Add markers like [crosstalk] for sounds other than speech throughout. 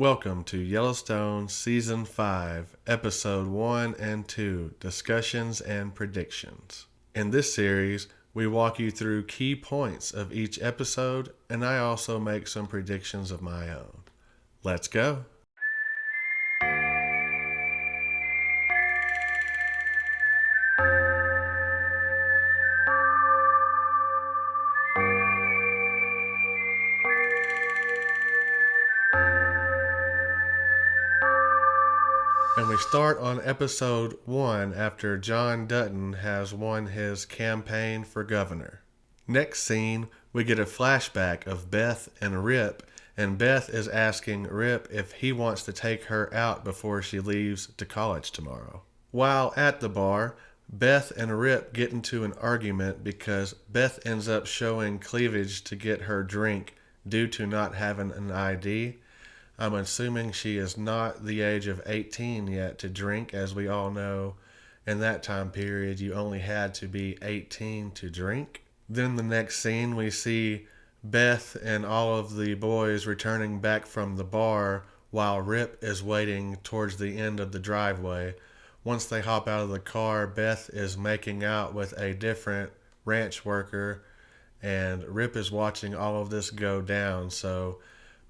Welcome to Yellowstone Season 5, Episode 1 and 2 Discussions and Predictions. In this series, we walk you through key points of each episode, and I also make some predictions of my own. Let's go! And we start on episode one after John Dutton has won his campaign for governor. Next scene, we get a flashback of Beth and Rip, and Beth is asking Rip if he wants to take her out before she leaves to college tomorrow. While at the bar, Beth and Rip get into an argument because Beth ends up showing cleavage to get her drink due to not having an ID I'm assuming she is not the age of 18 yet to drink, as we all know in that time period you only had to be 18 to drink. Then the next scene we see Beth and all of the boys returning back from the bar while Rip is waiting towards the end of the driveway. Once they hop out of the car, Beth is making out with a different ranch worker and Rip is watching all of this go down. So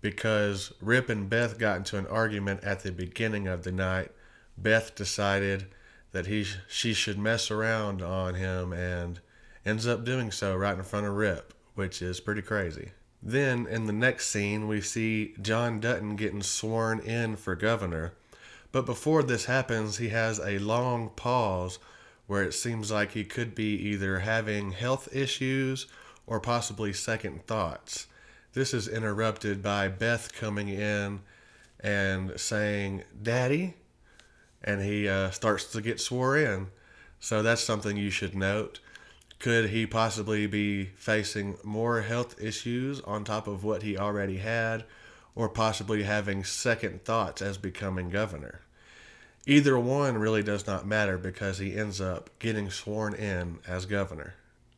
because Rip and Beth got into an argument at the beginning of the night. Beth decided that he she should mess around on him and ends up doing so right in front of Rip, which is pretty crazy. Then in the next scene, we see John Dutton getting sworn in for governor. But before this happens, he has a long pause where it seems like he could be either having health issues or possibly second thoughts. This is interrupted by Beth coming in and saying, Daddy. And he uh, starts to get swore in. So that's something you should note. Could he possibly be facing more health issues on top of what he already had, or possibly having second thoughts as becoming governor? Either one really does not matter because he ends up getting sworn in as governor.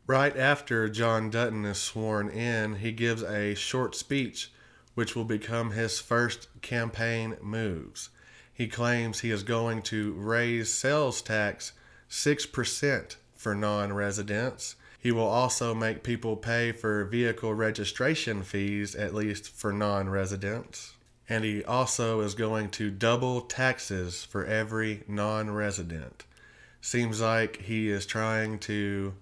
Right after John Dutton is sworn in, he gives a short speech which will become his first campaign moves. He claims he is going to raise sales tax 6% for non residents. He will also make people pay for vehicle registration fees, at least for non residents. And he also is going to double taxes for every non resident. Seems like he is trying to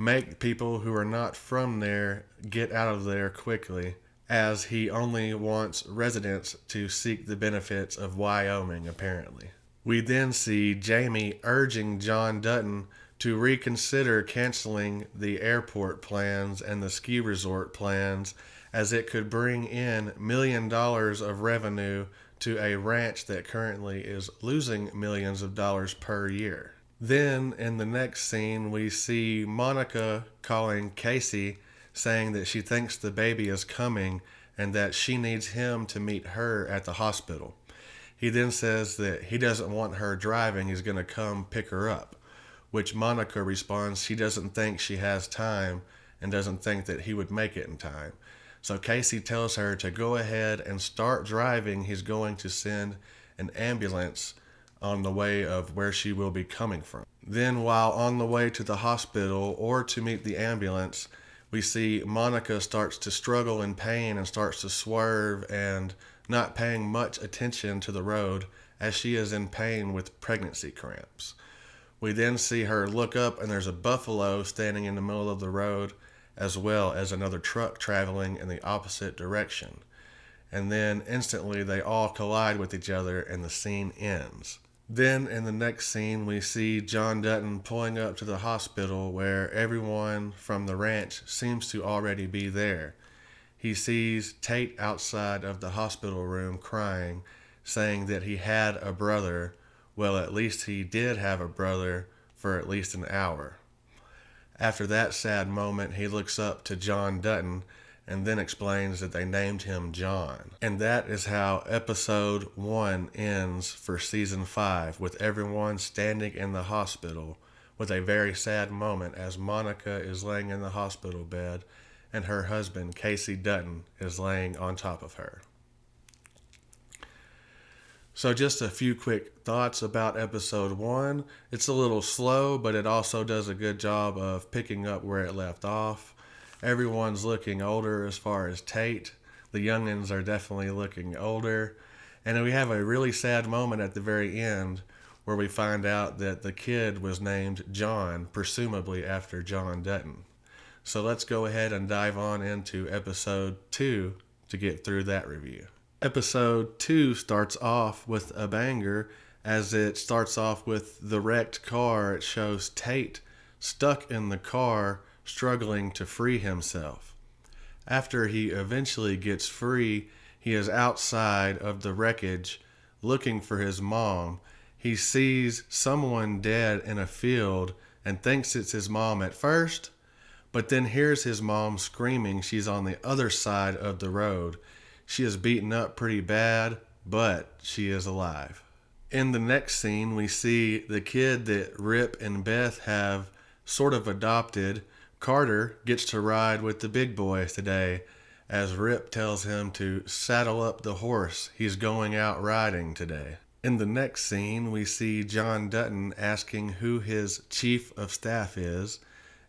make people who are not from there get out of there quickly, as he only wants residents to seek the benefits of Wyoming, apparently. We then see Jamie urging John Dutton to reconsider canceling the airport plans and the ski resort plans as it could bring in million dollars of revenue to a ranch that currently is losing millions of dollars per year. Then in the next scene, we see Monica calling Kayce saying that she thinks the baby is coming and that she needs him to meet her at the hospital. He then says that he doesn't want her driving, he's going to come pick her up, which Monica responds she doesn't think she has time and doesn't think that he would make it in time. So Kayce tells her to go ahead and start driving. He's going to send an ambulance on the way of where she will be coming from. Then, while on the way to the hospital or to meet the ambulance, we see Monica starts to struggle in pain and starts to swerve and not paying much attention to the road as she is in pain with pregnancy cramps. We then see her look up and there's a buffalo standing in the middle of the road as well as another truck traveling in the opposite direction. And then instantly they all collide with each other and the scene ends. Then in the next scene, we see John Dutton pulling up to the hospital where everyone from the ranch seems to already be there. He sees Tate outside of the hospital room crying, saying that he had a brother. Well, at least he did have a brother for at least an hour. After that sad moment, he looks up to John Dutton and then explains that they named him John. And that is how episode one ends for season five, with everyone standing in the hospital with a very sad moment as Monica is laying in the hospital bed and her husband, Kayce Dutton, is laying on top of her. So, just a few quick thoughts about episode one. It's a little slow, but it also does a good job of picking up where it left off. Everyone's looking older as far as Tate. The youngins are definitely looking older. And we have a really sad moment at the very end where we find out that the kid was named John, presumably after John Dutton. So let's go ahead and dive on into episode two to get through that review. Episode two starts off with a banger as it starts off with the wrecked car. It shows Tate stuck in the car, struggling to free himself. After he eventually gets free, he is outside of the wreckage looking for his mom. He sees someone dead in a field and thinks it's his mom at first, but then hears his mom screaming she's on the other side of the road. She is beaten up pretty bad, but she is alive. In the next scene, we see the kid that Rip and Beth have sort of adopted. Carter gets to ride with the big boys today as Rip tells him to saddle up the horse. He's going out riding today. In the next scene, we see John Dutton asking who his chief of staff is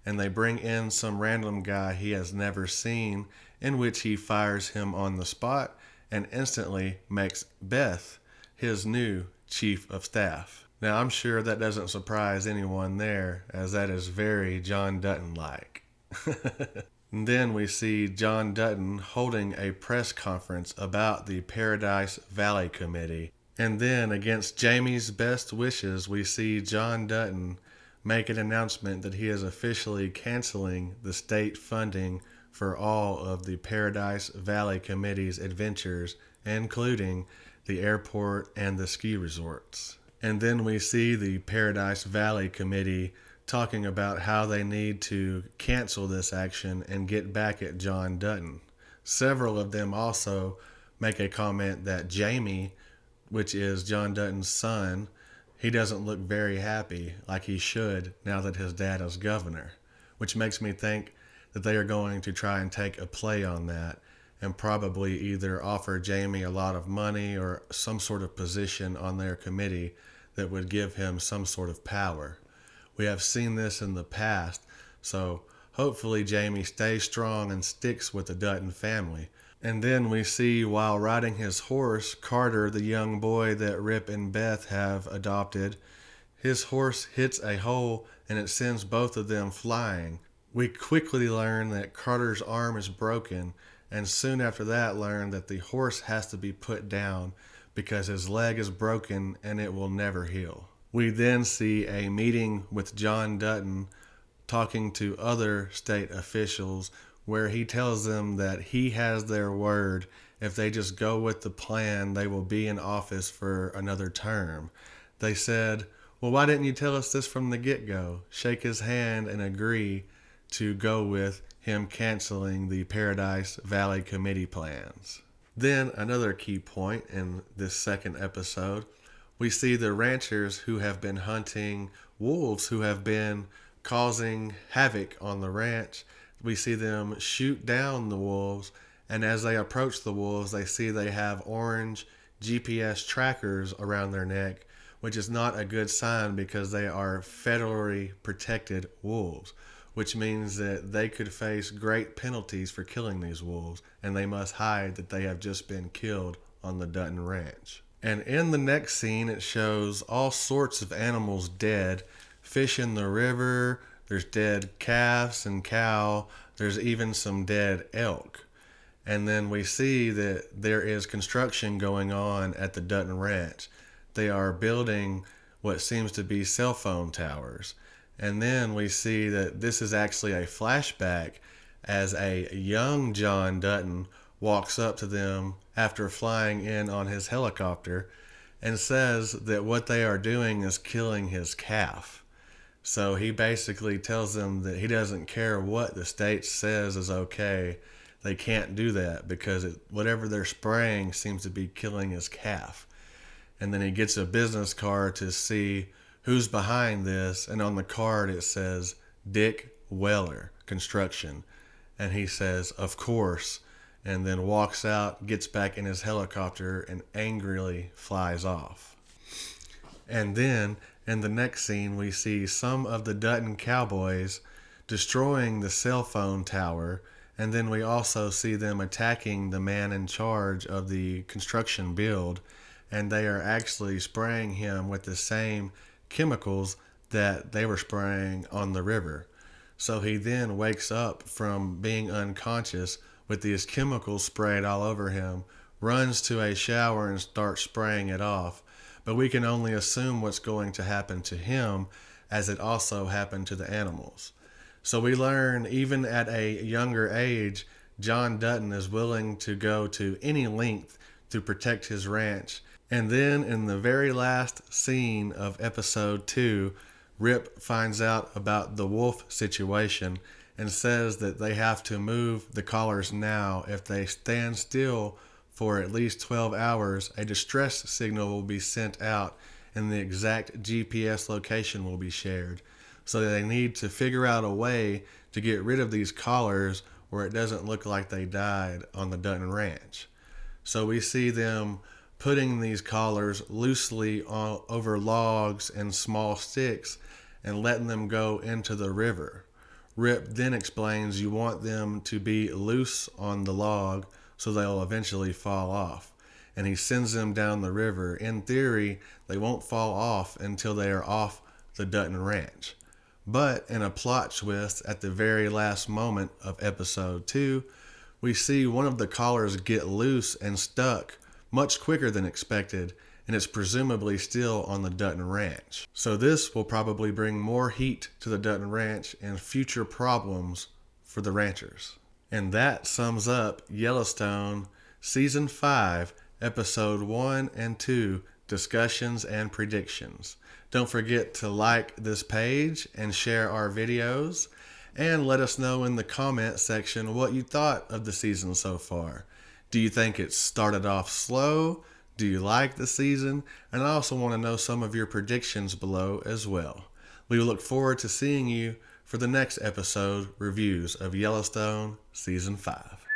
and they bring in some random guy he has never seen, in which he fires him on the spot and instantly makes Beth his new chief of staff. Now, I'm sure that doesn't surprise anyone there, as that is very John Dutton like. [laughs] then we see John Dutton holding a press conference about the Paradise Valley Committee. And then, against Jamie's best wishes, we see John Dutton make an announcement that he is officially canceling the state funding for all of the Paradise Valley Committee's adventures, including the airport and the ski resorts. And then we see the Paradise Valley Committee talking about how they need to cancel this action and get back at John Dutton. Several of them also make a comment that Jamie, which is John Dutton's son, he doesn't look very happy like he should now that his dad is governor, which makes me think that they are going to try and take a play on that and probably either offer Jamie a lot of money or some sort of position on their committee that would give him some sort of power. We have seen this in the past, so hopefully Jamie stays strong and sticks with the Dutton family and then we see while riding his horse, Carter, the young boy that Rip and Beth have adopted, his horse hits a hole and it sends both of them flying. We quickly learn that Carter's arm is broken, and soon after that, learn that the horse has to be put down because his leg is broken and it will never heal. We then see a meeting with John Dutton talking to other state officials where he tells them that he has their word. If they just go with the plan, they will be in office for another term. They said, Well, why didn't you tell us this from the get go? Shake his hand and agree to go with him canceling the Paradise Valley Committee plans. Then, another key point in this second episode, we see the ranchers who have been hunting wolves who have been causing havoc on the ranch. We see them shoot down the wolves, and as they approach the wolves, they see they have orange GPS trackers around their neck, which is not a good sign because they are federally protected wolves, which means that they could face great penalties for killing these wolves, and they must hide that they have just been killed on the Dutton Ranch. And in the next scene, it shows all sorts of animals dead fish in the river, there's dead calves and cow. There's even some dead elk. And then we see that there is construction going on at the Dutton Ranch. They are building what seems to be cell phone towers. And then we see that this is actually a flashback as a young John Dutton walks up to them after flying in on his helicopter and says that what they are doing is killing his calf. So he basically tells them that he doesn't care what the state says is okay. They can't do that because it, whatever they're spraying seems to be killing his calf. And then he gets a business card to see who's behind this. And on the card it says Dick Weller Construction. And he says, Of course. and then walks out, gets back in his helicopter, and angrily flies off. And then in the next scene, we see some of the Dutton cowboys destroying the cell phone tower, and then we also see them attacking the man in charge of the construction build, and they are actually spraying him with the same chemicals that they were spraying on the river. So he then wakes up from being unconscious with these chemicals sprayed all over him, runs to a shower and starts spraying it off. But we can only assume what's going to happen to him as it also happened to the animals. So we learn even at a younger age, John Dutton is willing to go to any length to protect his ranch. And then in the very last scene of episode two, Rip finds out about the wolf situation and says that they have to move the collars now. If they stand still for at least 12 hours, a distress signal will be sent out and the exact GPS location will be shared. So they need to figure out a way to get rid of these collars where it doesn't look like they died on the Dutton Ranch. So we see them putting these collars loosely on, over logs and small sticks and letting them go into the river. Rip then explains you want them to be loose on the log so they'll eventually fall off. And he sends them down the river. In theory, they won't fall off until they are off the Dutton Ranch. But in a plot twist at the very last moment of episode 2, we see one of the collars get loose and stuck much quicker than expected, and it's presumably still on the Dutton Ranch. So this will probably bring more heat to the Dutton Ranch and future problems for the ranchers. And that sums up Yellowstone Season 5, Episode 1 and 2 Discussions and Predictions. Don't forget to like this page and share our videos. And let us know in the comment section what you thought of the season so far. Do you think it started off slow? Do you like the season? And I also want to know some of your predictions below as well. We look forward to seeing you for the next episode reviews of Yellowstone Season 5.